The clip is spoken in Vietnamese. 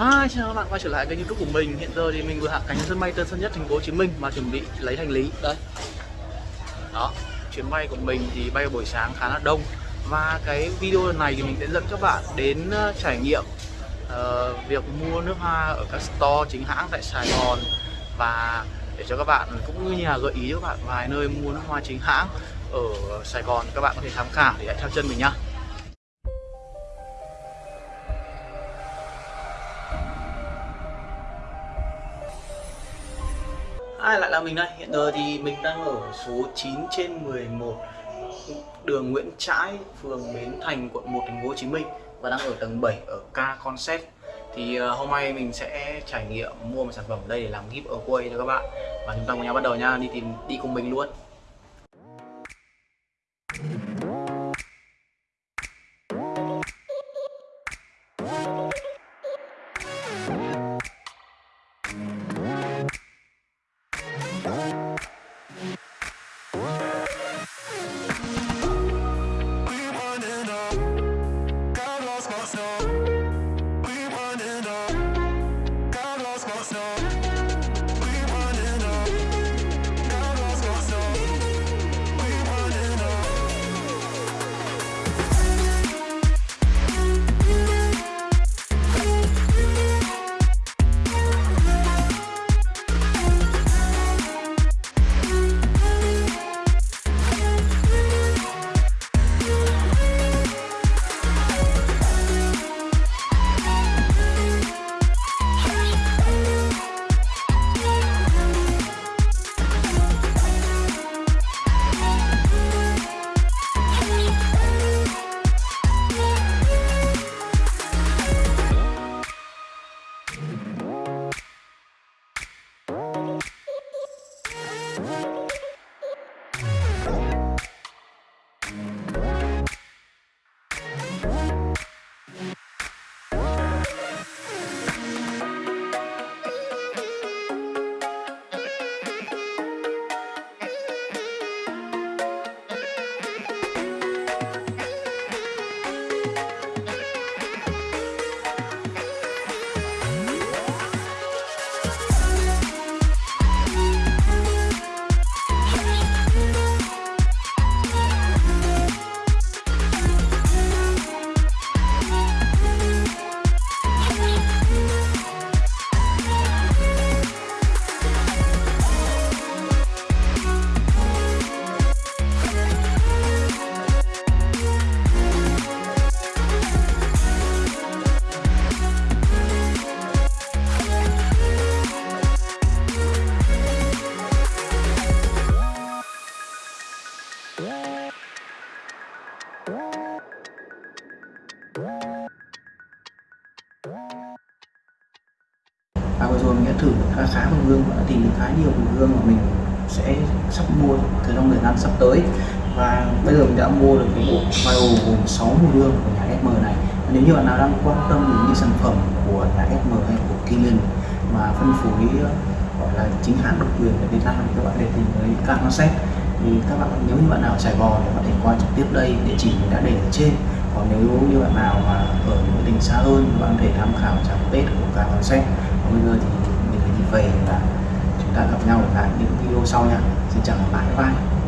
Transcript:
Hi, chào các bạn quay trở lại kênh youtube của mình. Hiện giờ thì mình vừa hạ cánh sân bay Tân Sơn Nhất thành phố Hồ Chí Minh Mà chuẩn bị lấy hành lý. Đây. Đó, chuyến bay của mình thì bay buổi sáng khá là đông. Và cái video này thì mình sẽ dẫn các bạn đến ờ, trải nghiệm uh, Việc mua nước hoa ở các store chính hãng tại Sài Gòn. Và để cho các bạn cũng như là gợi ý cho các bạn vài nơi mua nước hoa chính hãng ở Sài Gòn Các bạn có thể tham khảo để hãy theo chân mình nhá. Ai lại là mình đây, hiện giờ thì mình đang ở số 9 trên 11 Đường Nguyễn Trãi, phường Bến Thành, quận 1, thành phố Hồ Chí Minh Và đang ở tầng 7 ở K Concept. Thì uh, hôm nay mình sẽ trải nghiệm mua một sản phẩm ở đây để làm giveaway cho các bạn. Và chúng ta cùng nhau bắt đầu nha, đi tìm đi cùng mình luôn. Và vừa rồi mình đã thử khá khá mùi hương và đã tìm được khá nhiều mùi hương mà mình sẽ sắp mua từ trong thời gian sắp tới. Và bây giờ mình đã mua được cái bộ file gồm 6 mùi hương của nhà SM này. Và nếu như bạn nào đang quan tâm đến những sản phẩm của nhà SM hay của Killian mà phân phối ờ, gọi là chính hãng độc quyền ở Việt Nam thì các bạn có thể tìm tới xét thì các bạn, nếu như bạn nào ở Sài Gòn thì có thể qua trực tiếp đây, địa chỉ mình đã để ở trên. Còn nếu như bạn nào mà ở những tỉnh xa hơn thì bạn có thể tham khảo trang page của Canonset bây giờ thì mình phải đi về và chúng ta gặp nhau ở lại những video sau nha. Xin chào và bye bye.